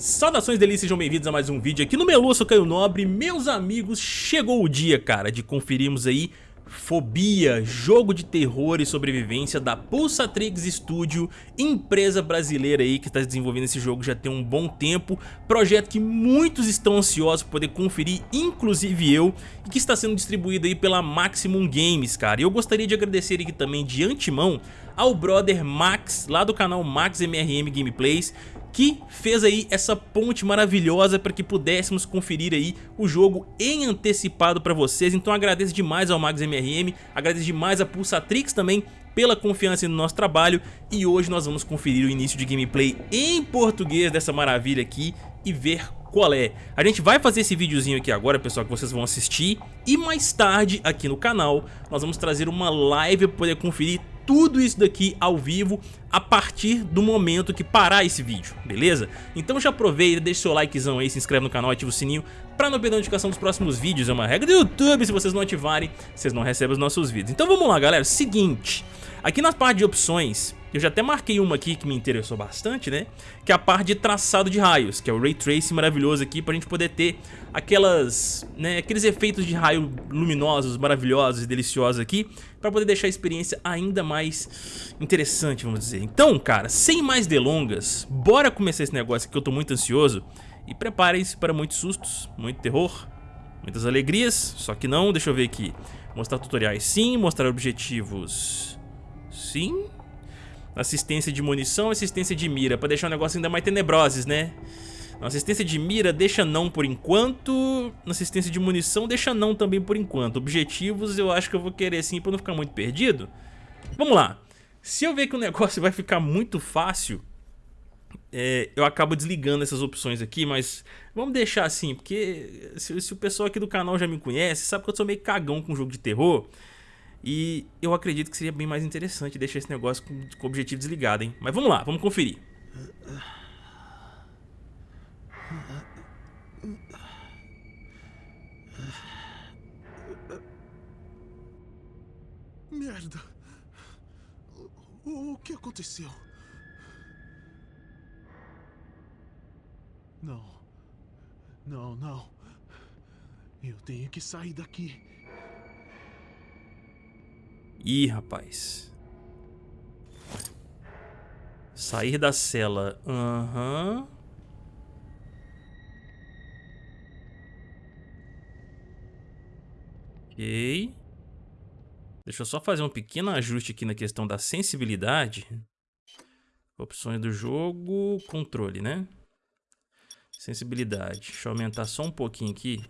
Saudações delícias, sejam bem-vindos a mais um vídeo aqui no Melu, eu sou Caio Nobre Meus amigos, chegou o dia, cara, de conferirmos aí Fobia, jogo de terror e sobrevivência da Pulsatrix Studio, empresa brasileira aí que está desenvolvendo esse jogo já tem um bom tempo, projeto que muitos estão ansiosos por poder conferir, inclusive eu, e que está sendo distribuído aí pela Maximum Games, cara. E eu gostaria de agradecer aqui também de antemão ao brother Max, lá do canal Max MRM Gameplays, que fez aí essa ponte maravilhosa para que pudéssemos conferir aí o jogo em antecipado para vocês. Então agradeço demais ao Max agradeço demais a Pulsatrix também pela confiança no nosso trabalho e hoje nós vamos conferir o início de gameplay em português dessa maravilha aqui e ver qual é. A gente vai fazer esse videozinho aqui agora, pessoal, que vocês vão assistir e mais tarde aqui no canal nós vamos trazer uma live para poder conferir tudo isso daqui ao vivo a partir do momento que parar esse vídeo, beleza? Então já aproveita, deixa seu likezão aí, se inscreve no canal, ativa o sininho pra não perder a notificação dos próximos vídeos, é uma regra do YouTube, se vocês não ativarem, vocês não recebem os nossos vídeos. Então vamos lá galera, seguinte, aqui na parte de opções, eu já até marquei uma aqui que me interessou bastante, né? Que é a parte de traçado de raios, que é o Ray Tracing maravilhoso aqui pra gente poder ter aquelas, né, aqueles efeitos de raio luminosos, maravilhosos e deliciosos aqui pra poder deixar a experiência ainda mais interessante, vamos dizer. Então, cara, sem mais delongas, bora começar esse negócio aqui que eu tô muito ansioso e preparem-se para muitos sustos, muito terror, muitas alegrias, só que não, deixa eu ver aqui. Mostrar tutoriais sim, mostrar objetivos sim assistência de munição, assistência de mira, pra deixar o negócio ainda mais tenebroses, né? Na assistência de mira deixa não por enquanto, assistência de munição deixa não também por enquanto. Objetivos eu acho que eu vou querer sim pra não ficar muito perdido. Vamos lá, se eu ver que o negócio vai ficar muito fácil, é, eu acabo desligando essas opções aqui, mas vamos deixar assim, porque se, se o pessoal aqui do canal já me conhece, sabe que eu sou meio cagão com jogo de terror, e eu acredito que seria bem mais interessante deixar esse negócio com, com o objetivo desligado, hein? Mas vamos lá, vamos conferir. Merda! O, o que aconteceu? Não. Não, não. Eu tenho que sair daqui. Ih, rapaz. Sair da cela. Aham. Uhum. Ok. Deixa eu só fazer um pequeno ajuste aqui na questão da sensibilidade. Opções do jogo, controle, né? Sensibilidade. Deixa eu aumentar só um pouquinho aqui.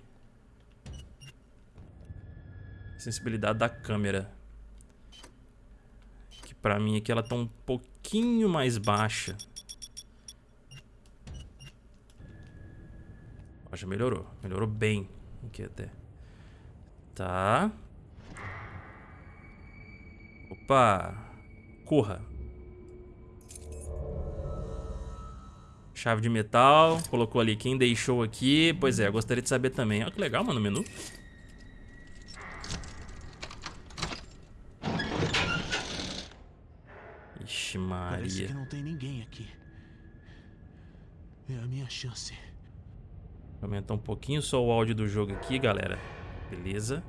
Sensibilidade da câmera. Pra mim aqui ela tá um pouquinho mais baixa. Ó, já melhorou. Melhorou bem. Aqui até. Tá. Opa. Corra. Chave de metal. Colocou ali quem deixou aqui. Pois é, gostaria de saber também. Olha que legal, mano, o menu. Vixe Maria. Parece que não tem ninguém aqui. É a minha chance. Vou aumentar um pouquinho só o áudio do jogo aqui, galera. Beleza.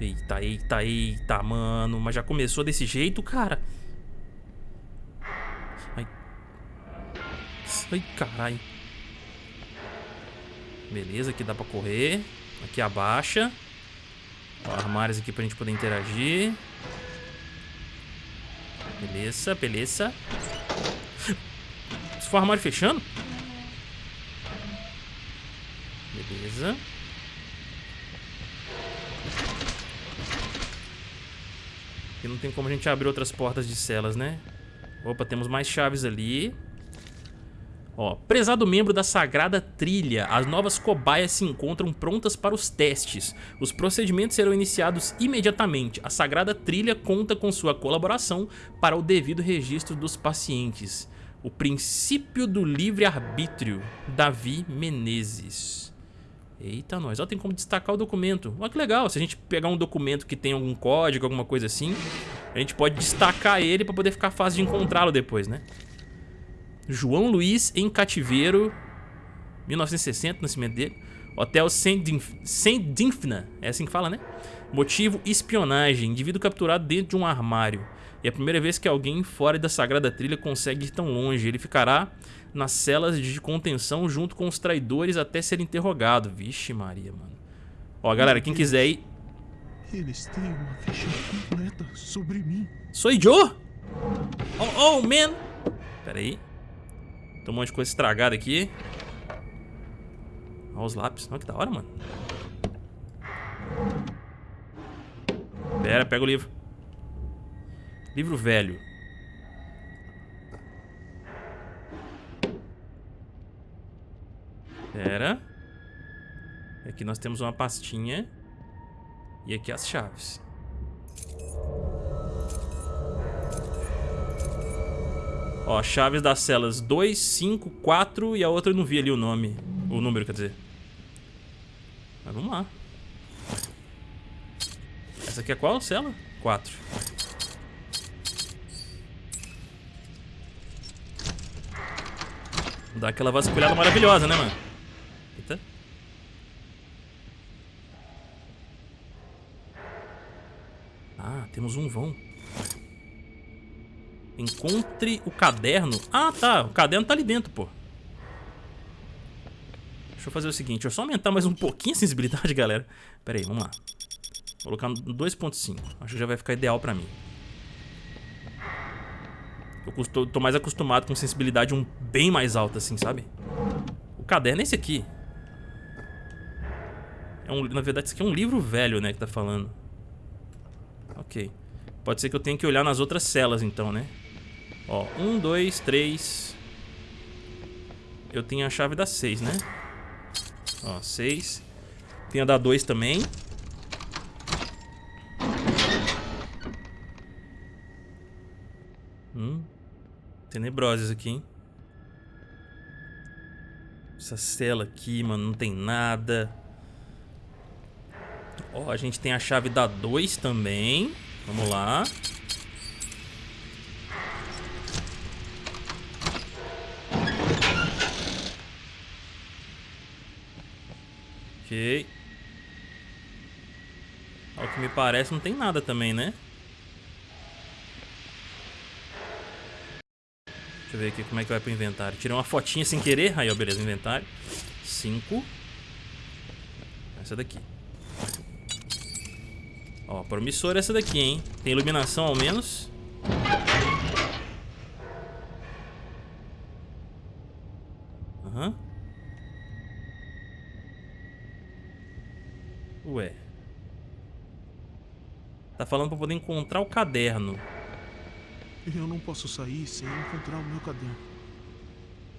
Eita, eita, eita, mano. Mas já começou desse jeito, cara. Ai. Ai, caralho. Beleza, aqui dá pra correr. Aqui abaixa. Ó, armários aqui pra gente poder interagir. Beleza, beleza. Se for armário fechando? Beleza. Aqui não tem como a gente abrir outras portas de celas, né? Opa, temos mais chaves ali. Ó, prezado membro da Sagrada Trilha, as novas cobaias se encontram prontas para os testes. Os procedimentos serão iniciados imediatamente. A Sagrada Trilha conta com sua colaboração para o devido registro dos pacientes. O princípio do livre-arbítrio, Davi Menezes. Eita, nós. Ó, tem como destacar o documento. Olha que legal, se a gente pegar um documento que tem algum código, alguma coisa assim, a gente pode destacar ele para poder ficar fácil de encontrá-lo depois, né? João Luiz em cativeiro 1960, nascimento dele. Hotel Saint-Dymphna, é assim que fala, né? Motivo, espionagem. Indivíduo capturado dentro de um armário. E é a primeira vez que alguém fora da Sagrada Trilha consegue ir tão longe. Ele ficará nas celas de contenção junto com os traidores até ser interrogado. Vixe Maria, mano. Ó, galera, quem quiser ir... Eles têm uma ficha completa sobre mim. Sou Joe? Oh, oh, man. Pera aí. Tem um monte de coisa estragada aqui. Olha os lápis. Olha que da hora, mano. Pera, pega o livro. Livro velho. Pera. Aqui nós temos uma pastinha. E aqui as chaves. Ó, chaves das celas 2, 5, 4 e a outra eu não vi ali o nome. O número, quer dizer. Mas vamos lá. Essa aqui é qual cela? 4. Dá aquela vasculhada maravilhosa, né, mano? Eita. Ah, temos um vão. Encontre o caderno. Ah, tá. O caderno tá ali dentro, pô. Deixa eu fazer o seguinte. Deixa eu só aumentar mais um pouquinho a sensibilidade, galera. Pera aí, vamos lá. Vou colocar no 2.5. Acho que já vai ficar ideal pra mim. Eu tô mais acostumado com sensibilidade um bem mais alta, assim, sabe? O caderno é esse aqui. É um, na verdade, isso aqui é um livro velho, né, que tá falando. Ok. Pode ser que eu tenha que olhar nas outras celas, então, né? Ó, um, dois, três... Eu tenho a chave da seis, né? Ó, seis. Tem a da dois também. Hum. Tenebrosas aqui, hein? Essa cela aqui, mano, não tem nada. Ó, a gente tem a chave da 2 também. Vamos lá. Ok. Ao que me parece, não tem nada também, né? Deixa eu ver aqui como é que vai pro inventário. Tirei uma fotinha sem querer. Aí, ó, beleza, inventário. Cinco. Essa daqui. Ó, promissora essa daqui, hein? Tem iluminação ao menos. Aham. Uhum. Ué. Tá falando pra poder encontrar o caderno. Eu não posso sair sem encontrar o meu caderno.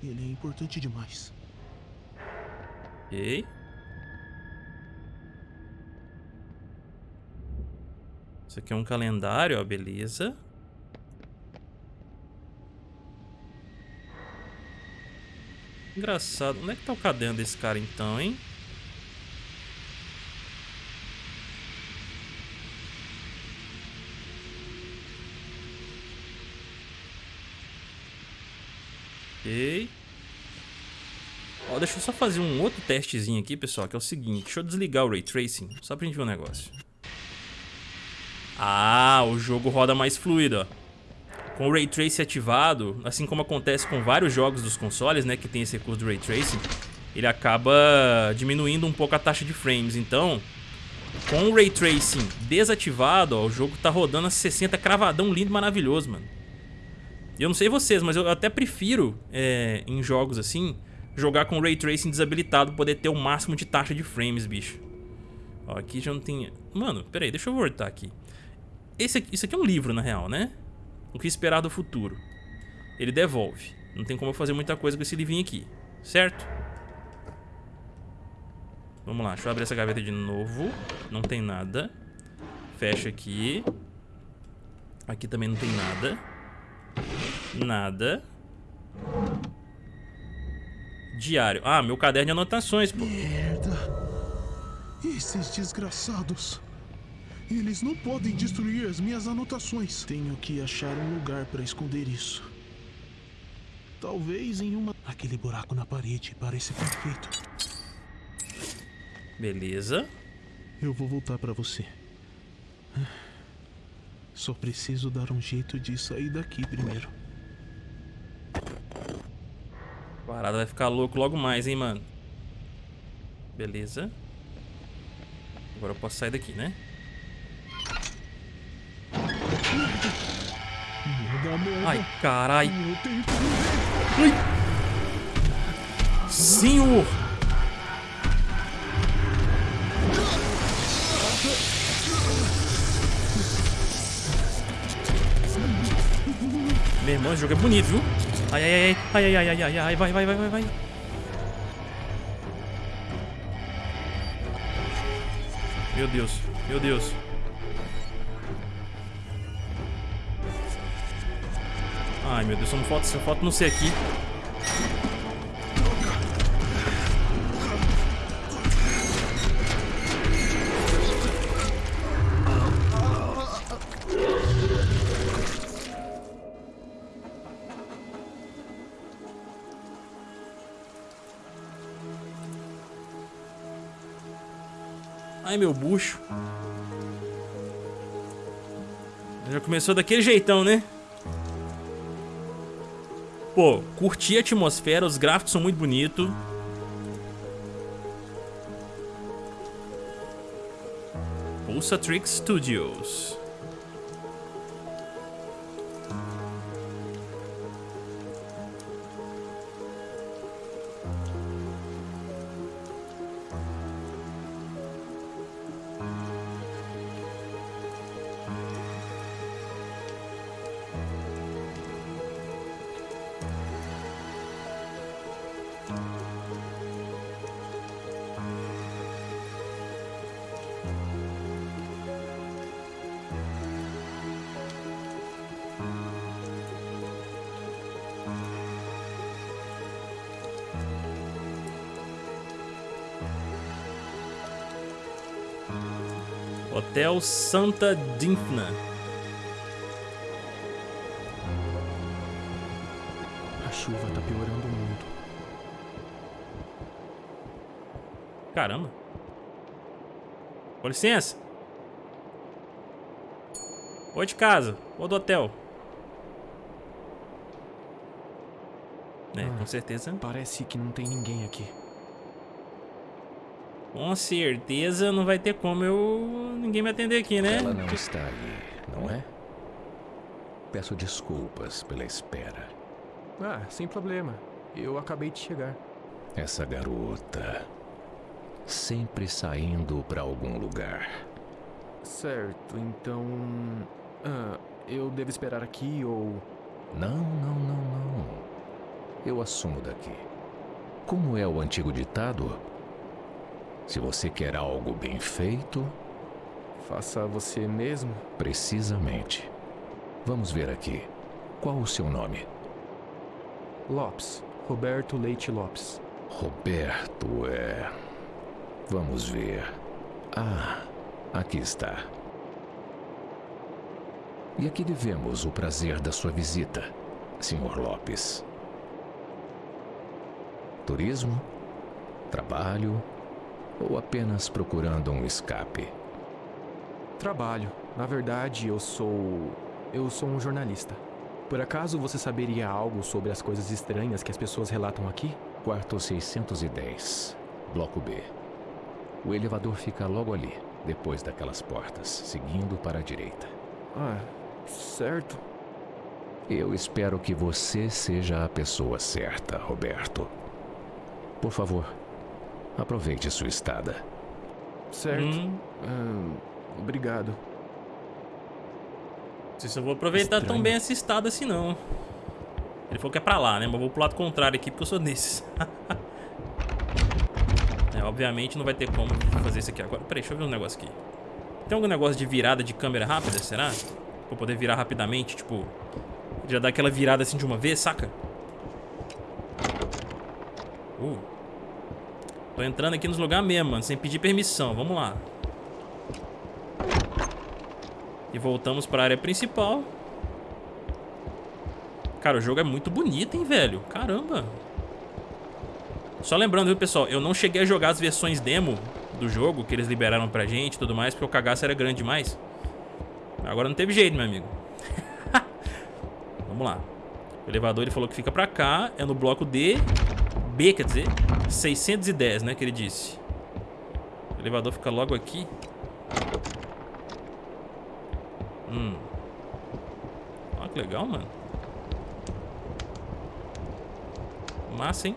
Ele é importante demais. Ok. Isso aqui é um calendário, ó, beleza. Engraçado. Onde é que tá o caderno desse cara então, hein? Ok. Ó, deixa eu só fazer um outro testezinho aqui, pessoal, que é o seguinte. Deixa eu desligar o Ray Tracing, só pra gente ver um negócio. Ah, o jogo roda mais fluido, ó. Com o Ray Tracing ativado, assim como acontece com vários jogos dos consoles, né, que tem esse recurso do Ray Tracing, ele acaba diminuindo um pouco a taxa de frames. Então, com o Ray Tracing desativado, ó, o jogo tá rodando a 60 cravadão lindo, maravilhoso, mano. Eu não sei vocês, mas eu até prefiro, é, em jogos assim, jogar com Ray Tracing desabilitado, poder ter o máximo de taxa de frames, bicho. Ó, aqui já não tem... Mano, peraí, deixa eu voltar aqui. Esse aqui, isso aqui é um livro, na real, né? O que esperar do futuro. Ele devolve. Não tem como eu fazer muita coisa com esse livrinho aqui, certo? Vamos lá, deixa eu abrir essa gaveta de novo. Não tem nada. Fecha aqui. Aqui também não tem nada. Nada. Diário. Ah, meu caderno de anotações, pô. Merda. Esses desgraçados. Eles não podem destruir as minhas anotações. Tenho que achar um lugar para esconder isso. Talvez em uma. Aquele buraco na parede parece perfeito. Beleza. Eu vou voltar pra você. Só preciso dar um jeito de sair daqui primeiro. A parada vai ficar louco logo mais, hein, mano. Beleza. Agora eu posso sair daqui, né? Ai, carai. Morrer. Senhor! Meu irmão, esse jogo é bonito, viu? Ai, ai, ai, ai, ai, ai, ai, ai, vai, vai, vai, vai, vai. Meu Deus, meu Deus. Ai, meu Deus, só não falta, só falta não ser aqui. Meu bucho. Já começou daquele jeitão, né? Pô, curti a atmosfera, os gráficos são muito bonitos. Pulsatrix Studios. Hotel Santa Dinfna. A chuva tá piorando muito. Caramba. Com licença. Oi de casa. Ou do hotel. É, Ah. com certeza. Parece que não tem ninguém aqui. Com certeza não vai ter como eu... Ninguém me atender aqui, né? Ela não está ali, não é? Peço desculpas pela espera. Ah, sem problema. Eu acabei de chegar. Essa garota. Sempre saindo para algum lugar. Certo, então. Ah, eu devo esperar aqui ou. Não, não, não, não. Eu assumo daqui. Como é o antigo ditado? Se você quer algo bem feito, Faça você mesmo? precisamente. Vamos ver aqui. Qual o seu nome? Lopes. Roberto Leite Lopes. Roberto é. Vamos ver. Ah, aqui está. E aqui devemos o prazer da sua visita, Sr. Lopes. Turismo? Trabalho? Ou apenas procurando um escape? Trabalho. Na verdade, eu sou. Eu sou um jornalista. Por acaso você saberia algo sobre as coisas estranhas que as pessoas relatam aqui? Quarto 610, Bloco B. O elevador fica logo ali, depois daquelas portas, seguindo para a direita. Ah, certo. Eu espero que você seja a pessoa certa, Roberto. Por favor, aproveite sua estada. Certo. Hum, Ah, obrigado. não sei se eu vou aproveitar tão Estranho. bem essa estada assim, não. Ele falou que é pra lá, né? Mas eu vou pro lado contrário aqui, porque eu sou desses. é, obviamente não vai ter como fazer isso aqui agora. Peraí, deixa eu ver um negócio aqui. Tem algum negócio de virada de câmera rápida, será? Pra poder virar rapidamente, tipo... Já dar aquela virada assim de uma vez, saca? Uh. Tô entrando aqui nos lugares mesmo, mano, sem pedir permissão. Vamos lá. E voltamos para a área principal. Cara, o jogo é muito bonito, hein, velho? Caramba. Só lembrando, viu, pessoal? Eu não cheguei a jogar as versões demo do jogo que eles liberaram pra gente e tudo mais, porque o cagaço era grande demais. Agora não teve jeito, meu amigo. Vamos lá. O elevador ele falou que fica pra cá, é no bloco D, B, quer dizer, 610, né, que ele disse. O elevador fica logo aqui. Hum. Olha que legal, mano. Massa, hein?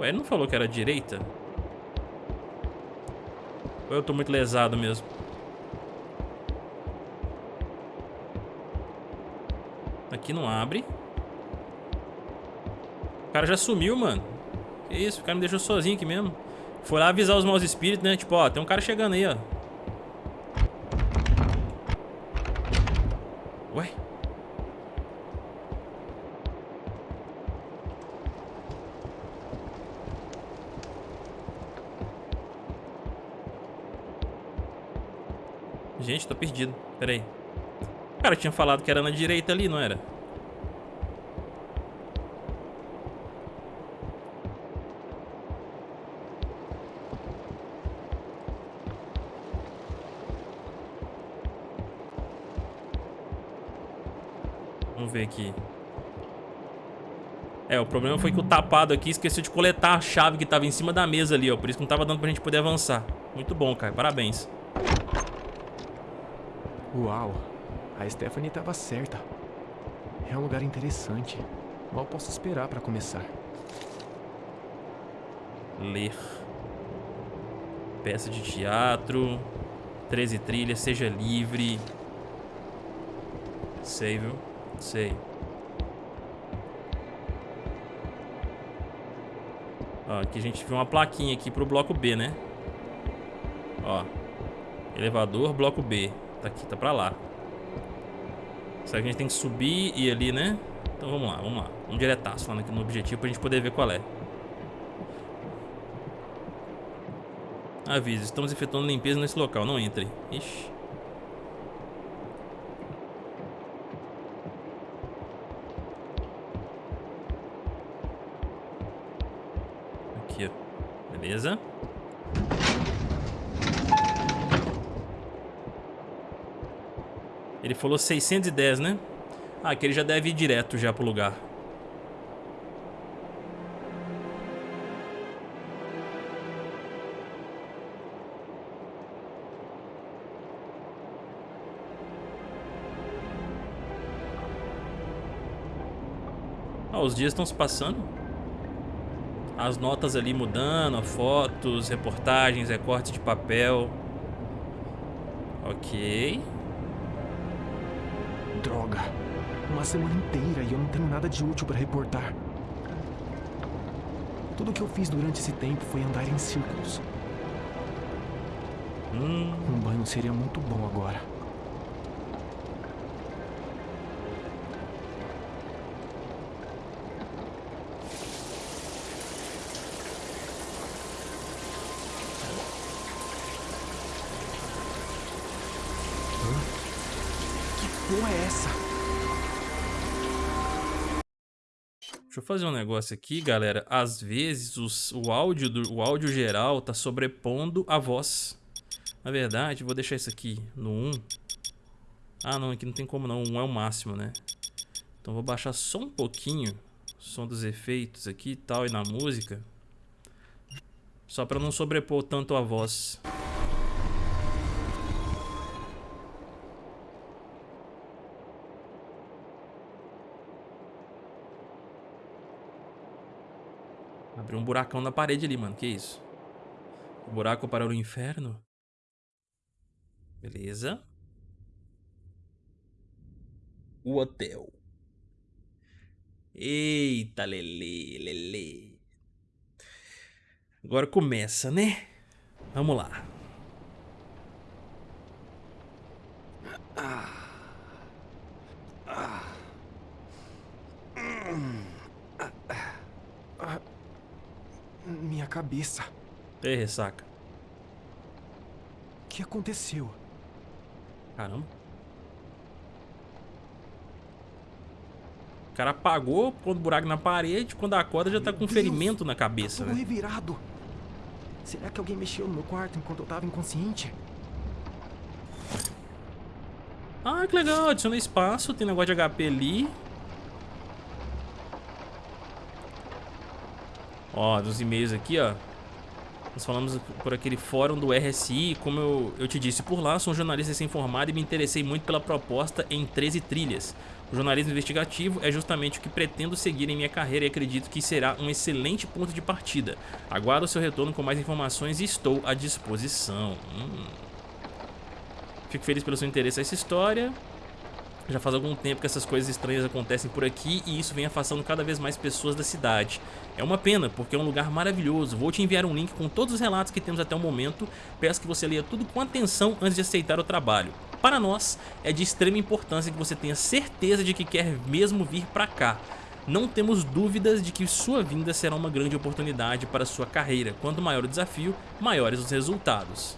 Ué, ele não falou que era direita? Ou eu tô muito lesado mesmo? Aqui não abre. O cara já sumiu, mano. Que isso, o cara me deixou sozinho aqui mesmo. Foi lá avisar os maus espíritos, né? Tipo, ó, tem um cara chegando aí, ó. Ué? Gente, tô perdido. Pera aí. Cara tinha falado que era na direita ali, não era? Vamos ver aqui. É, o problema foi que o tapado aqui esqueceu de coletar a chave que tava em cima da mesa ali, ó. Por isso que não tava dando pra gente poder avançar. Muito bom, cara. Parabéns. Uau, a Stephanie estava certa. É um lugar interessante. Mal posso esperar para começar. Ler. Peça de teatro. 13 trilhas, seja livre. Sei, viu? Sei. Ó, aqui a gente viu uma plaquinha aqui pro bloco B, né? Ó. Elevador, bloco B. Tá aqui, tá pra lá. Será que a gente tem que subir e ir ali, né? Então vamos lá, vamos lá. Vamos diretaço lá no objetivo pra gente poder ver qual é. Aviso, estamos efetuando limpeza nesse local, não entre. Ixi. Aqui, ó. Beleza. Ele falou 610, né? Ah, que ele já deve ir direto já pro lugar. Ah, os dias estão se passando. As notas ali mudando, fotos, reportagens, recortes de papel. Ok. Droga. Uma semana inteira e eu não tenho nada de útil para reportar. Tudo que eu fiz durante esse tempo foi andar em círculos. Hum. Um banho seria muito bom agora. Fazer um negócio aqui, galera. Às vezes os, o, áudio do, o áudio geral tá sobrepondo a voz. Na verdade, vou deixar isso aqui no 1. Ah, não, aqui não tem como não. 1 é o máximo, né? Então vou baixar só um pouquinho o som dos efeitos aqui e tal, e na música. Só pra não sobrepor tanto a voz. Um buracão na parede ali, mano. Que isso? O buraco para o inferno? Beleza. O hotel. Eita, lele, lele. Agora começa, né? Vamos lá. Ah. Ah. Ah. Minha cabeça. Ei, ressaca. que aconteceu? Caramba. O cara apagou, quando buraco na parede, quando acorda já tá com um ferimento na cabeça, Tudo né? revirado. Será que alguém mexeu no meu quarto enquanto eu tava inconsciente? Ah, que legal, adiciona espaço, tem negócio de HP ali. Ó, dos e-mails aqui, ó. Nós falamos por aquele fórum do RSI, como eu, eu te disse por lá, sou um jornalista recém-formado e me interessei muito pela proposta em 13 trilhas. O jornalismo investigativo é justamente o que pretendo seguir em minha carreira e acredito que será um excelente ponto de partida. Aguardo o seu retorno com mais informações e estou à disposição. Hum. Fico feliz pelo seu interesse nessa história. Já faz algum tempo que essas coisas estranhas acontecem por aqui e isso vem afastando cada vez mais pessoas da cidade. É uma pena, porque é um lugar maravilhoso. Vou te enviar um link com todos os relatos que temos até o momento. Peço que você leia tudo com atenção antes de aceitar o trabalho. Para nós, é de extrema importância que você tenha certeza de que quer mesmo vir para cá. Não temos dúvidas de que sua vinda será uma grande oportunidade para sua carreira. Quanto maior o desafio, maiores os resultados.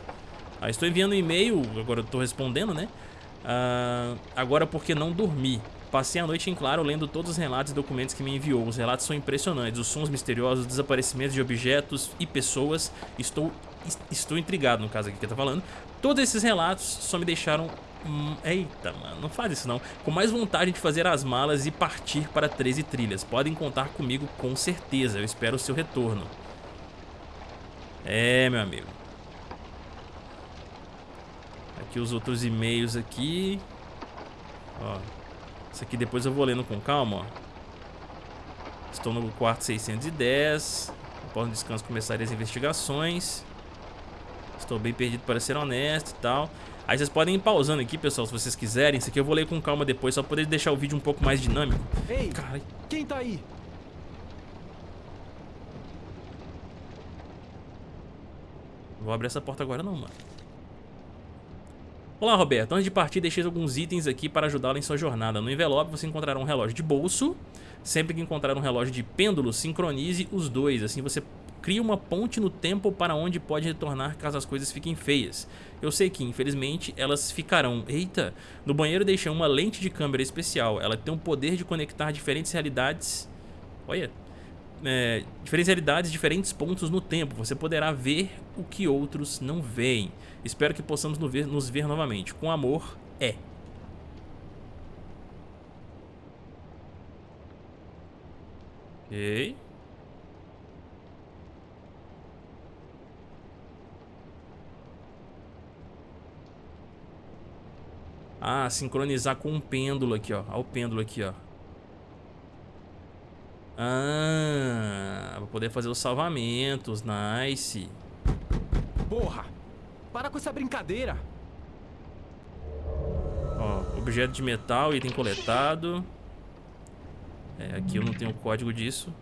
Ah, estou enviando um e-mail, agora estou respondendo, né? Ah, agora porque não dormi. Passei a noite em claro lendo todos os relatos e documentos que me enviou. Os relatos são impressionantes. Os sons misteriosos, desaparecimentos de objetos e pessoas. Estou, estou intrigado no caso aqui que tô falando. Todos esses relatos só me deixaram... Hum, eita, mano, não faz isso não. Com mais vontade de fazer as malas e partir para 13 trilhas. Podem contar comigo com certeza. Eu espero o seu retorno. É, meu amigo. Aqui os outros e-mails aqui. Ó. Isso aqui depois eu vou lendo com calma, ó. Estou no quarto 610. Após um descanso começarei as investigações. Estou bem perdido para ser honesto e tal. Aí vocês podem ir pausando aqui, pessoal, se vocês quiserem. Isso aqui eu vou ler com calma depois, só para poder deixar o vídeo um pouco mais dinâmico. Ei, Caralho. quem tá aí? Não vou abrir essa porta agora não, mano. Olá, Roberto. Antes de partir, deixei alguns itens aqui para ajudá-lo em sua jornada. No envelope você encontrará um relógio de bolso. Sempre que encontrar um relógio de pêndulo, sincronize os dois. Assim você cria uma ponte no tempo para onde pode retornar caso as coisas fiquem feias. Eu sei que, infelizmente, elas ficarão. Eita! No banheiro deixei uma lente de câmera especial. Ela tem o poder de conectar diferentes realidades. Olha, é, diferentes realidades, diferentes pontos no tempo. Você poderá ver o que outros não veem. Espero que possamos nos ver, nos ver novamente. Com amor, é. Ok. Ah, sincronizar com um pêndulo aqui, ó. Olha o pêndulo aqui, ó. Ah, pra poder fazer os salvamentos, nice. Porra! Para com essa brincadeira! Ó, objeto de metal, item coletado. É, aqui eu não tenho o código disso.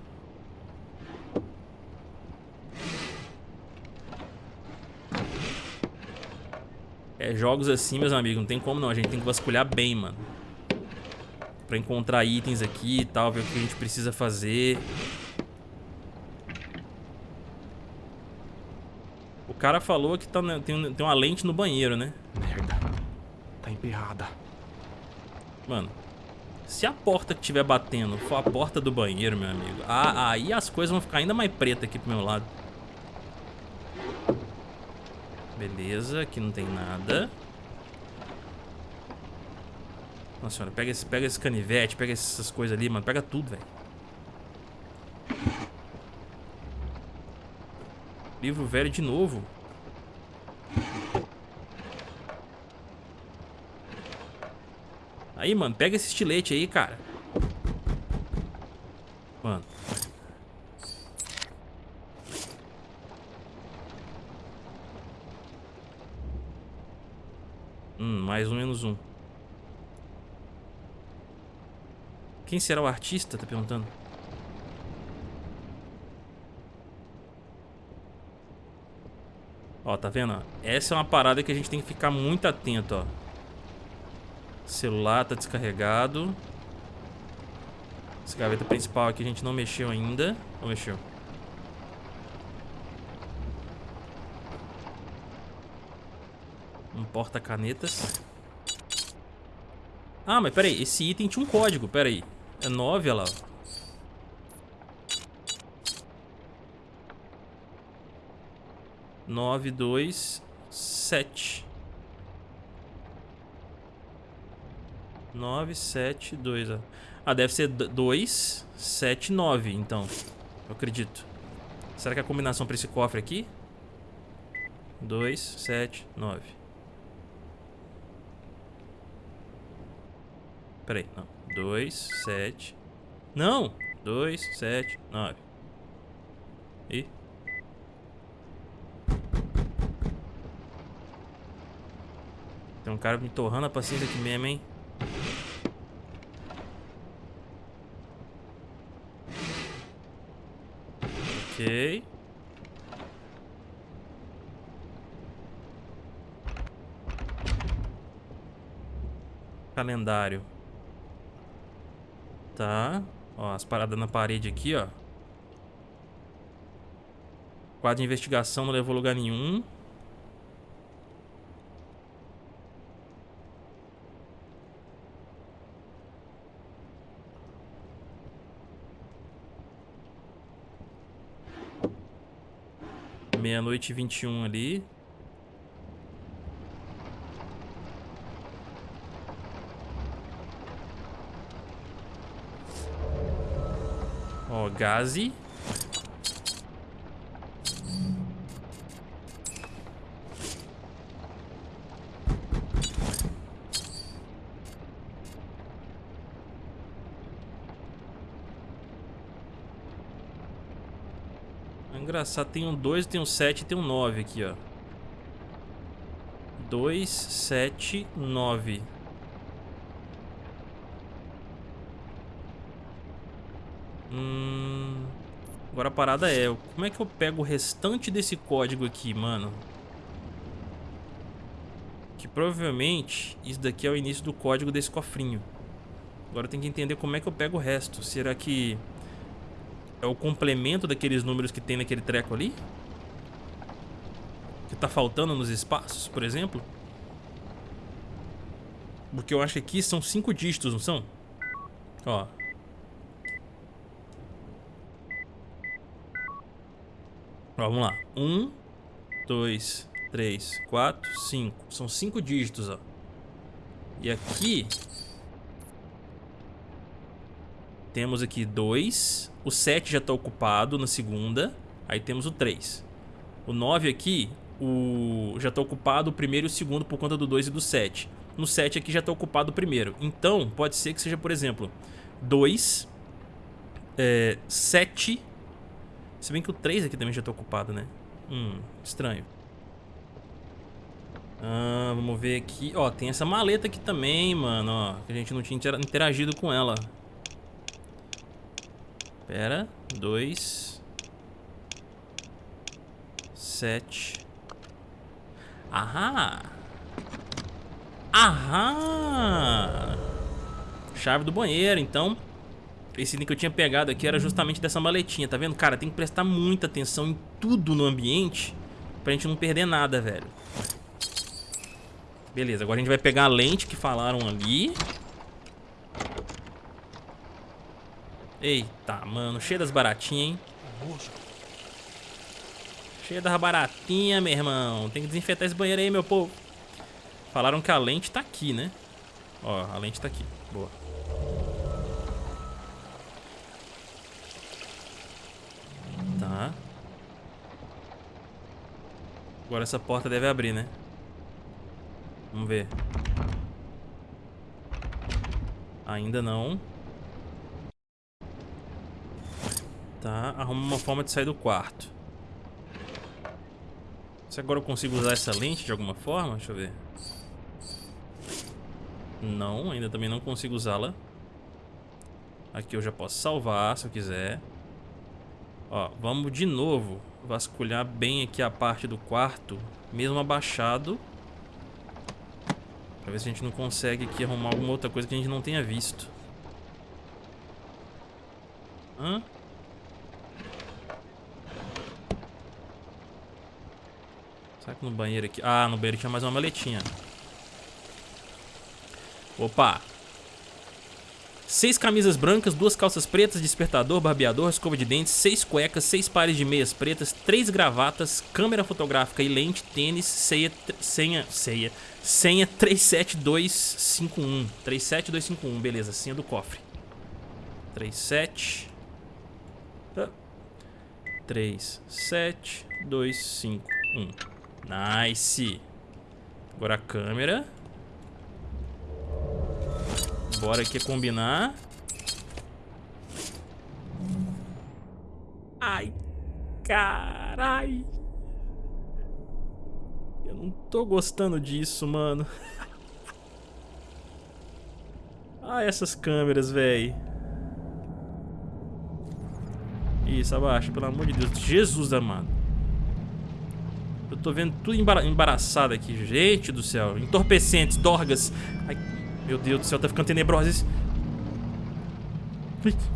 É, jogos assim, meus amigos, não tem como não. A gente tem que vasculhar bem, mano. Pra encontrar itens aqui e tal, ver o que a gente precisa fazer. O cara falou que tá, na- tem, tem uma lente no banheiro, né? Merda. Tá emperrada. Mano, se a porta que estiver batendo for a porta do banheiro, meu amigo, ah, aí as coisas vão ficar ainda mais pretas aqui pro meu lado. Beleza, aqui não tem nada. Nossa senhora, pega esse, pega esse canivete, pega essas coisas ali, mano. Pega tudo, velho. Livro velho de novo. Aí, mano, pega esse estilete aí, cara. Mano. Hum, mais um menos um. Quem será o artista? Tá perguntando. Ó, tá vendo? Essa é uma parada que a gente tem que ficar muito atento, ó. Celular tá descarregado. Essa gaveta principal aqui a gente não mexeu ainda. Ou mexeu? Um porta-canetas. Ah, mas peraí, esse item tinha um código, peraí. É 9, olha lá. Nove, dois, sete. Nove, sete, dois. Ah, deve ser dois, sete, nove, então. Eu acredito. Será que é a combinação para esse cofre aqui? Dois, sete, nove. Pera aí, não. 2, 7. Não! 2, 7, 9. Ih. Tem um cara me torrando a paciência aqui mesmo, hein? Ok. Calendário. Tá. Ó, as paradas na parede aqui, ó. Quadro de investigação não levou lugar nenhum. Meia-noite e vinte e um ali. Ó, Gazi. É engraçado, tem um 2, tem um 7 e tem um 9 aqui, ó. 2, 7, 9. Hum... Agora a parada é, como é que eu pego o restante desse código aqui, mano? Que provavelmente isso daqui é o início do código desse cofrinho. Agora tem que entender como é que eu pego o resto. Será que é o complemento daqueles números que tem naquele treco ali? Que tá faltando nos espaços, por exemplo? Porque eu acho que aqui são cinco dígitos, não são? Ó, vamos lá. Um, dois, três, quatro, cinco. São cinco dígitos, ó. E aqui... Temos aqui dois. O sete já está ocupado na segunda. Aí temos o três. O nove aqui, o... já está ocupado o primeiro e o segundo por conta do dois e do sete. No sete aqui já está ocupado o primeiro. Então, pode ser que seja, por exemplo, dois, é, sete se bem que o 3 aqui também já tá ocupado, né? Hum, estranho. Ah, vamos ver aqui. Ó, tem essa maleta aqui também, mano, ó. Que a gente não tinha interagido com ela. Pera. 2. 7. Aham. Aham. Chave do banheiro, então esse item que eu tinha pegado aqui era justamente dessa maletinha, tá vendo? Cara, tem que prestar muita atenção em tudo no ambiente pra gente não perder nada, velho. Beleza, agora a gente vai pegar a lente que falaram ali. Eita, mano, cheia das baratinhas, hein? Cheia das baratinhas, meu irmão. Tem que desinfetar esse banheiro aí, meu povo. Falaram que a lente tá aqui, né? Ó, a lente tá aqui. Boa. Agora essa porta deve abrir, né? Vamos ver. Ainda não. Tá, arruma uma forma de sair do quarto. Se agora eu consigo usar essa lente de alguma forma? Deixa eu ver. Não, ainda também não consigo usá-la. Aqui eu já posso salvar se eu quiser. Ó, vamos de novo vasculhar bem aqui a parte do quarto, mesmo abaixado. Pra ver se a gente não consegue aqui arrumar alguma outra coisa que a gente não tenha visto. Hã? Será que no banheiro aqui... Ah, no banheiro tinha mais uma maletinha. Opa! Seis camisas brancas, duas calças pretas, despertador, barbeador, escova de dentes, seis cuecas, seis pares de meias pretas, três gravatas, câmera fotográfica e lente, tênis, ceia, senha, ceia, senha 37251. 37251, beleza, senha do cofre. 37 37251. Nice. Agora a câmera. Bora aqui combinar. Ai, carai. Eu não tô gostando disso, mano. ah, essas câmeras, velho. Isso, abaixa, pelo amor de Deus. Jesus amado. Eu tô vendo tudo embaraçado aqui. Gente do céu. Entorpecentes, dorgas. Ai, meu Deus do céu, tá ficando tenebroso. Merda.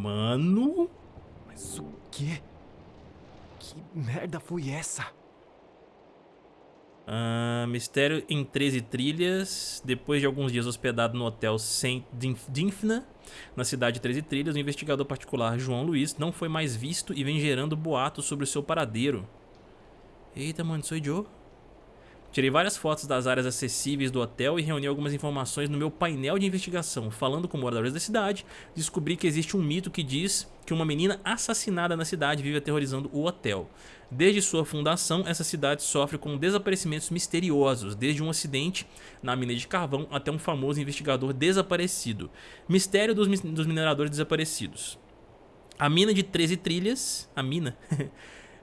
Mano... Mas o quê? Que merda foi essa? Uh, mistério em 13 trilhas. Depois de alguns dias hospedado no hotel Saint Dinfna, na cidade de 13 trilhas, o investigador particular João Luiz não foi mais visto e vem gerando boatos sobre o seu paradeiro. Eita, mano, sou Joe. Tirei várias fotos das áreas acessíveis do hotel e reuni algumas informações no meu painel de investigação. Falando com moradores da cidade, descobri que existe um mito que diz que uma menina assassinada na cidade vive aterrorizando o hotel. Desde sua fundação, essa cidade sofre com desaparecimentos misteriosos, desde um acidente na mina de carvão até um famoso investigador desaparecido. Mistério dos, dos mineradores desaparecidos. A mina de 13 trilhas, a mina,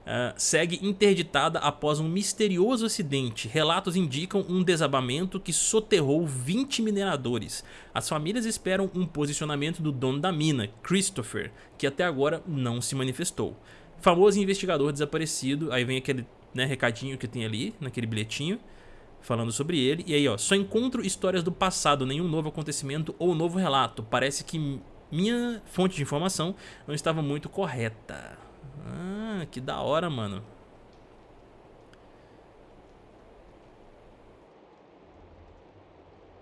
Uh, segue interditada após um misterioso acidente. Relatos indicam um desabamento que soterrou 20 mineradores. As famílias esperam um posicionamento do dono da mina, Christopher, que até agora não se manifestou. Famoso investigador desaparecido, aí vem aquele né, recadinho que tem ali, naquele bilhetinho, falando sobre ele. E aí, ó, só encontro histórias do passado, nenhum novo acontecimento ou novo relato. Parece que minha fonte de informação não estava muito correta. Ah, que da hora, mano.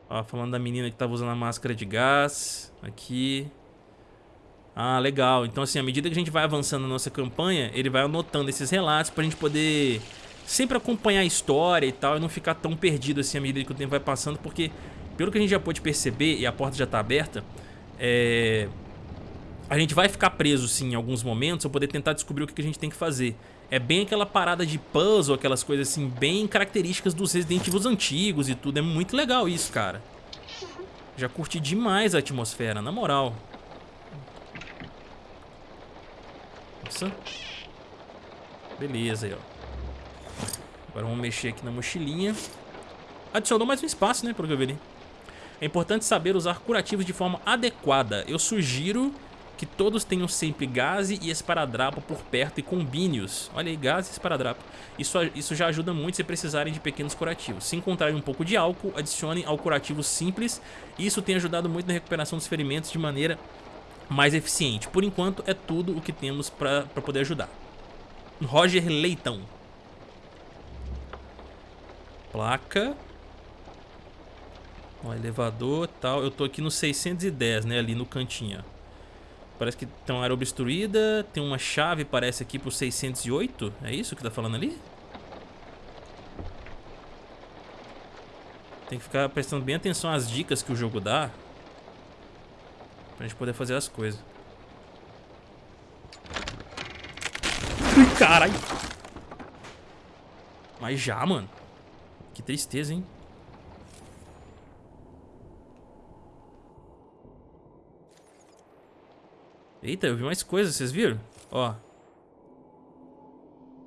Ó, falando da menina que tava usando a máscara de gás. Aqui. Ah, legal. Então, assim, à medida que a gente vai avançando na nossa campanha, ele vai anotando esses relatos pra gente poder sempre acompanhar a história e tal e não ficar tão perdido assim à medida que o tempo vai passando, porque, pelo que a gente já pôde perceber, e a porta já tá aberta, é a gente vai ficar preso sim em alguns momentos pra poder tentar descobrir o que a gente tem que fazer. É bem aquela parada de puzzle, aquelas coisas assim, bem características dos Resident Evil antigos e tudo. É muito legal isso, cara. Já curti demais a atmosfera, na moral. Nossa. Beleza aí, ó. Agora vamos mexer aqui na mochilinha. Adicionou mais um espaço, né, pelo que eu vi ali. É importante saber usar curativos de forma adequada. Eu sugiro que todos tenham sempre gás e esparadrapo por perto e combine-os. Olha aí, gás e esparadrapo. Isso, isso já ajuda muito se precisarem de pequenos curativos. Se encontrarem um pouco de álcool, adicionem ao curativo simples. Isso tem ajudado muito na recuperação dos ferimentos de maneira mais eficiente. Por enquanto, é tudo o que temos para poder ajudar. Roger Leitão. Placa. Ó, elevador tal. Eu tô aqui no 610, né? Ali no cantinho, ó. Parece que tem uma área obstruída, tem uma chave, parece aqui pro 608. É isso que tá falando ali? Tem que ficar prestando bem atenção às dicas que o jogo dá. Pra gente poder fazer as coisas. Caralho! Mas já, mano. Que tristeza, hein? Eita, eu vi mais coisas, vocês viram? Ó.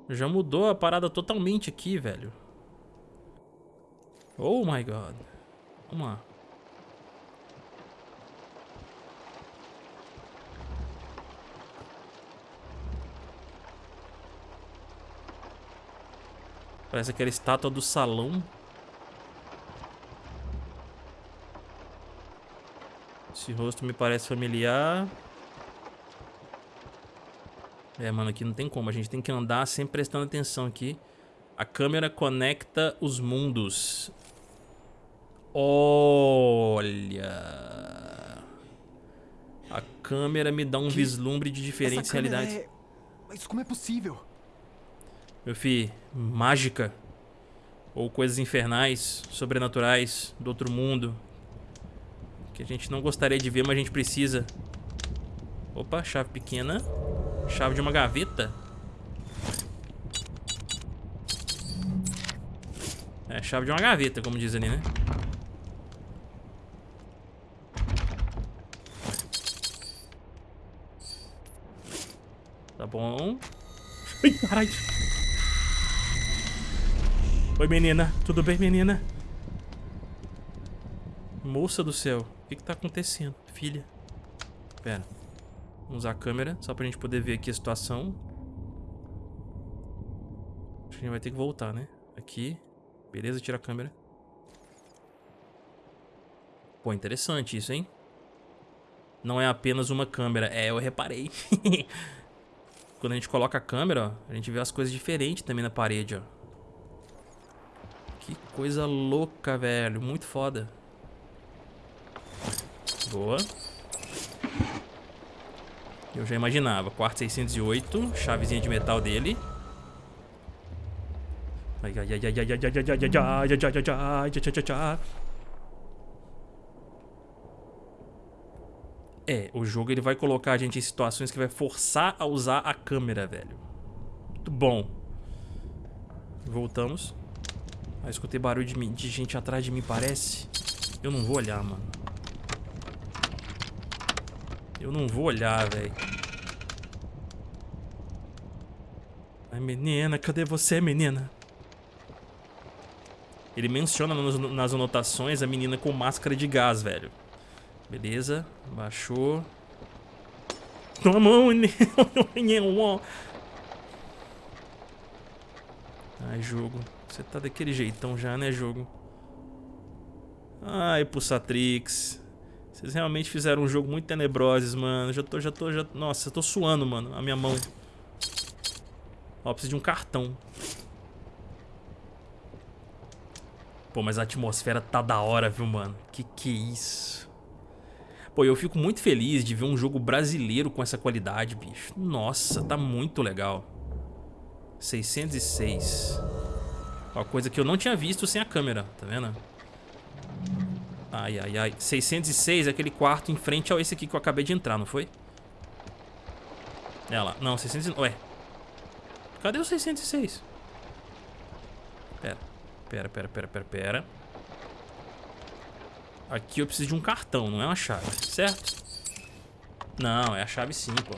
Já mudou a parada totalmente aqui, velho. Oh my god. Vamos lá. Parece aquela estátua do salão. Esse rosto me parece familiar. É, mano, aqui não tem como. A gente tem que andar sempre prestando atenção aqui. A câmera conecta os mundos. Olha. A câmera me dá um que? vislumbre de diferentes realidades. É... Mas como é possível? Meu filho, mágica. Ou coisas infernais, sobrenaturais, do outro mundo. Que a gente não gostaria de ver, mas a gente precisa. Opa, chave pequena. Chave de uma gaveta. É, chave de uma gaveta, como diz ali, né? Tá bom. Ai, caralho. Oi, menina. Tudo bem, menina? Moça do céu. O que que tá acontecendo? Filha. Pera. Vamos usar a câmera, só pra gente poder ver aqui a situação. Acho que a gente vai ter que voltar, né? Aqui. Beleza, tira a câmera. Pô, interessante isso, hein? Não é apenas uma câmera. É, eu reparei. Quando a gente coloca a câmera, ó, a gente vê as coisas diferentes também na parede, ó. Que coisa louca, velho. Muito foda. Boa. Eu já imaginava. Quarto 608, chavezinha de metal dele. Ai, ai, ai, ai, ai, ai, ai, ai, ai, ai, ai, ai, ai, ai, É, o jogo ele vai colocar a gente em situações que vai forçar a usar a câmera, velho. Muito bom. Voltamos. Ah, escutei barulho de, de gente atrás de mim, parece. Eu não vou olhar, mano. Eu não vou olhar, velho. Ai, menina, cadê você, menina? Ele menciona nas anotações a menina com máscara de gás, velho. Beleza, baixou. Ai, jogo. Você tá daquele jeitão já, né, jogo? Ai, Pulsatrix. Vocês realmente fizeram um jogo muito tenebrosos, mano. Já tô, já tô, já... Nossa, eu tô suando, mano, a minha mão. Ó, preciso de um cartão. Pô, mas a atmosfera tá da hora, viu, mano? Que que é isso? Pô, eu fico muito feliz de ver um jogo brasileiro com essa qualidade, bicho. Nossa, tá muito legal. 606. Uma coisa que eu não tinha visto sem a câmera, tá vendo? Ai, ai, ai. 606 é aquele quarto em frente ao esse aqui que eu acabei de entrar, não foi? É lá. Não, 606... Ué. Cadê o 606? Pera. Pera, pera, pera, pera, pera. Aqui eu preciso de um cartão, não é uma chave, certo? Não, é a chave sim, pô.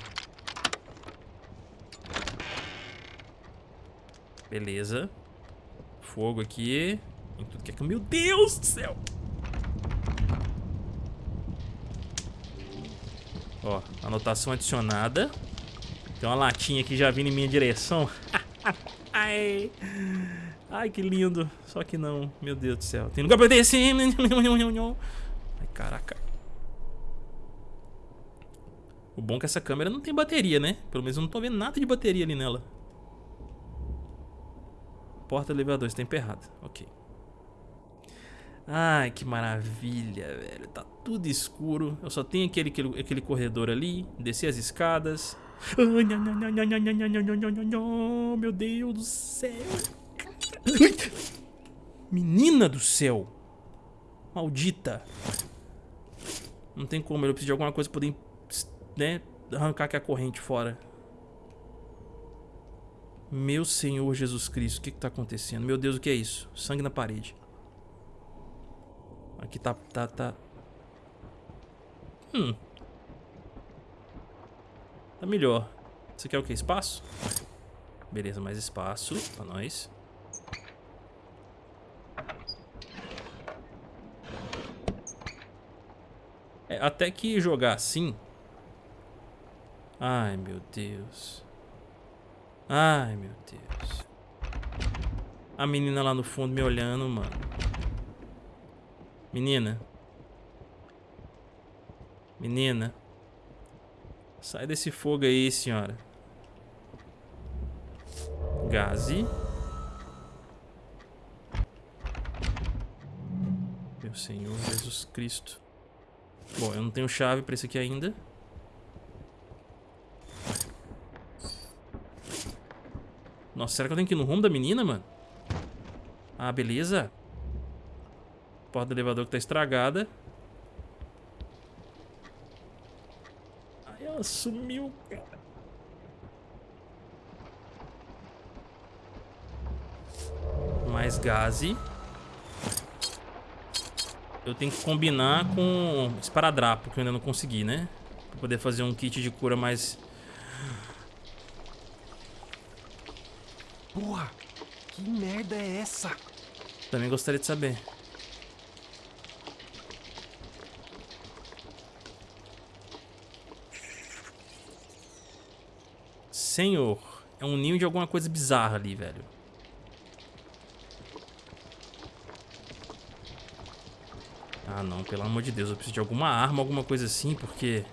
Beleza. Fogo aqui. Que é... Meu Deus do céu! Ó, anotação adicionada. Tem uma latinha aqui já vindo em minha direção. Ai. Ai, que lindo. Só que não. Meu Deus do céu. Tem lugar pra descer. Ai, caraca. O bom é que essa câmera não tem bateria, né? Pelo menos eu não tô vendo nada de bateria ali nela. Porta elevador, está emperrado. Ok. Ai, que maravilha, velho. Tá tudo escuro. Eu só tenho aquele, aquele, aquele corredor ali. Descer as escadas. Meu Deus do céu. Menina do céu. Maldita. Não tem como, eu preciso de alguma coisa pra poder, né, arrancar aqui a corrente fora. Meu Senhor Jesus Cristo, o que que tá acontecendo? Meu Deus, o que é isso? Sangue na parede. Aqui tá, tá, tá... Hum. Tá melhor. Você quer o que? Espaço? Beleza, mais espaço pra nós. É, até que jogar assim... Ai, meu Deus. Ai, meu Deus. A menina lá no fundo me olhando, mano. Menina. Menina. Sai desse fogo aí, senhora. Gaze. Meu Senhor Jesus Cristo. Bom, eu não tenho chave pra esse aqui ainda. Nossa, será que eu tenho que ir no rumo da menina, mano? Ah, beleza. Porta do elevador que tá estragada. Ai, ela sumiu, cara. Mais gaze. Eu tenho que combinar com esparadrapo, que eu ainda não consegui, né? Pra poder fazer um kit de cura mais... Porra, que merda é essa? Também gostaria de saber. Senhor, é um ninho de alguma coisa bizarra ali, velho. Ah, não, pelo amor de Deus, eu preciso de alguma arma, alguma coisa assim, porque...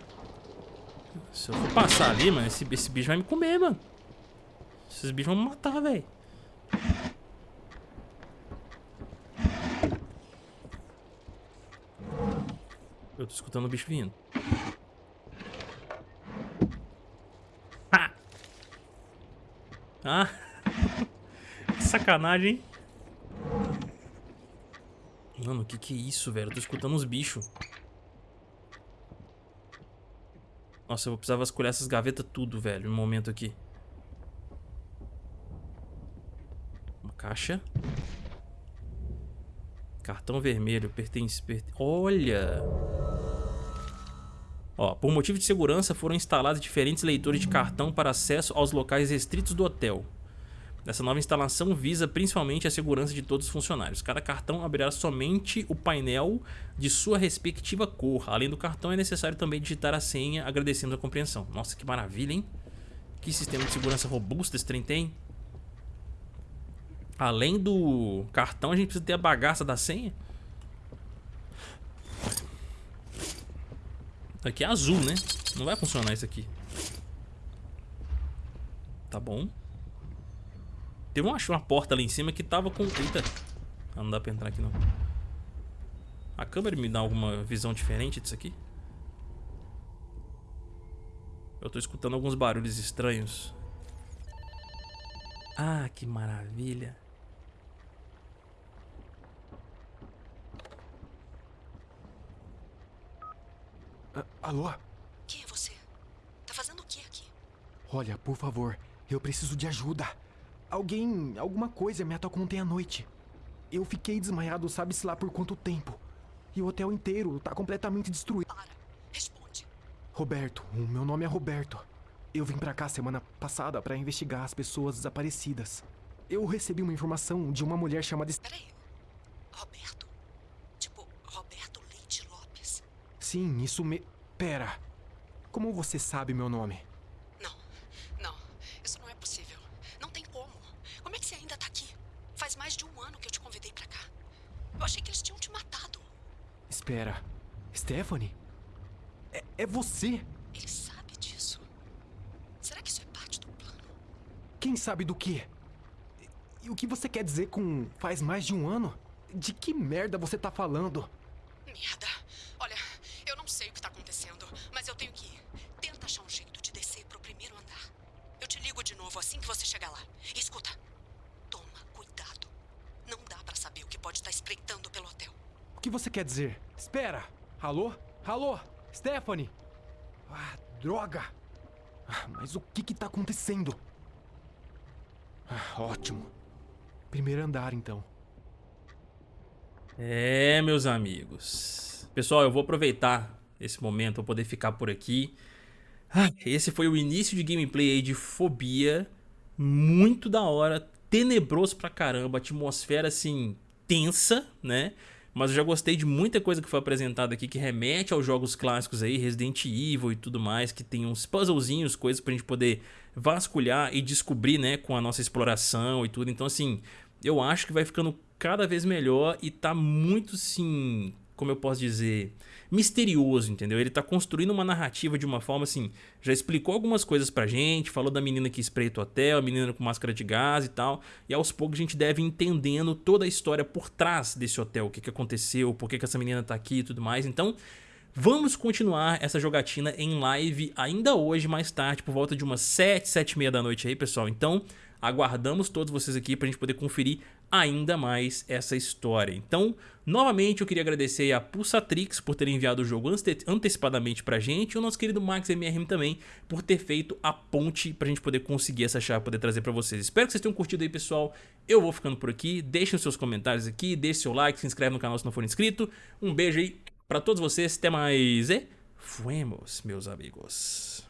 Se eu for passar ali, mano, esse, esse bicho vai me comer, mano. Esses bichos vão me matar, velho. Eu tô escutando o bicho vindo. Ah! Ah! que sacanagem, hein? Mano, o que que é isso, velho? Eu tô escutando uns bichos. Nossa, eu vou precisar vasculhar essas gavetas tudo, velho, no momento aqui. Uma caixa. Cartão vermelho, pertence... pertence Olha! Ó, por motivo de segurança foram instalados diferentes leitores de cartão para acesso aos locais restritos do hotel. Essa nova instalação visa principalmente a segurança de todos os funcionários. Cada cartão abrirá somente o painel de sua respectiva cor. Além do cartão, é necessário também digitar a senha, agradecendo a compreensão. Nossa, que maravilha, hein? Que sistema de segurança robusto esse trem tem. Além do cartão, a gente precisa ter a bagaça da senha. Aqui é azul, né? Não vai funcionar isso aqui. Tá bom. Teve uma, uma porta ali em cima que tava com... Eita. Ah, não dá pra entrar aqui não. A câmera me dá alguma visão diferente disso aqui? Eu tô escutando alguns barulhos estranhos. Ah, que maravilha. Ah, alô? Quem é você? Tá fazendo o que aqui? Olha, por favor, eu preciso de ajuda. Alguém, alguma coisa me atacou ontem à noite. Eu fiquei desmaiado, sabe-se lá por quanto tempo. E o hotel inteiro tá completamente destruído. Para. Responde. Roberto, o meu nome é Roberto. Eu vim pra cá semana passada pra investigar as pessoas desaparecidas. Eu recebi uma informação de uma mulher chamada... Peraí. Roberto. Tipo, Roberto Leite Lopes. Sim, isso me... Pera. Como você sabe meu nome? Não. Não. Isso não é possível. Não tem como. Como é que você ainda tá aqui? Faz mais de um ano que eu te convidei pra cá. Eu achei que eles tinham te matado. Espera. Stephanie? É, é você? Ele sabe disso. Será que isso é parte do plano? Quem sabe do quê? E- o que você quer dizer com faz mais de um ano? De que merda você tá falando? Merda. Olha, eu não sei o que tá acontecendo, mas eu tenho que ir. Tenta achar um jeito de descer pro primeiro andar. Eu te ligo de novo assim que você chegar lá. E escuta, toma cuidado. Não dá pra saber o que pode estar espreitando pelo hotel. O que você quer dizer? Espera! Alô? Alô? Stephanie? Ah, droga! Ah, mas o que que tá acontecendo? Ah, ótimo. Primeiro andar, então. É, meus amigos. Pessoal, eu vou aproveitar esse momento para poder ficar por aqui. Ah, esse foi o início de gameplay de Fobia. Muito da hora, tenebroso pra caramba, atmosfera assim tensa, né? Mas eu já gostei de muita coisa que foi apresentada aqui que remete aos jogos clássicos aí, Resident Evil e tudo mais, que tem uns puzzlezinhos, coisas pra gente poder vasculhar e descobrir, né, com a nossa exploração e tudo. Então assim, eu acho que vai ficando cada vez melhor e tá muito, assim, como eu posso dizer, misterioso, entendeu? Ele tá construindo uma narrativa de uma forma assim, já explicou algumas coisas pra gente, falou da menina que espreita o hotel, a menina com máscara de gás e tal, e aos poucos a gente deve entendendo toda a história por trás desse hotel, o que, que aconteceu, por que, que essa menina tá aqui e tudo mais, então... Vamos continuar essa jogatina em live ainda hoje, mais tarde, por volta de umas 7, 7 e meia da noite aí, pessoal. Então, aguardamos todos vocês aqui pra gente poder conferir ainda mais essa história. Então, novamente eu queria agradecer a Pulsatrix por ter enviado o jogo ante antecipadamente pra gente e o nosso querido Max MRM também por ter feito a ponte pra gente poder conseguir essa chave, poder trazer pra vocês. Espero que vocês tenham curtido aí, pessoal. Eu vou ficando por aqui. Deixem seus comentários aqui, deixe seu like, se inscreve no canal se não for inscrito. Um beijo aí pra todos vocês, até mais e fuemos, meus amigos.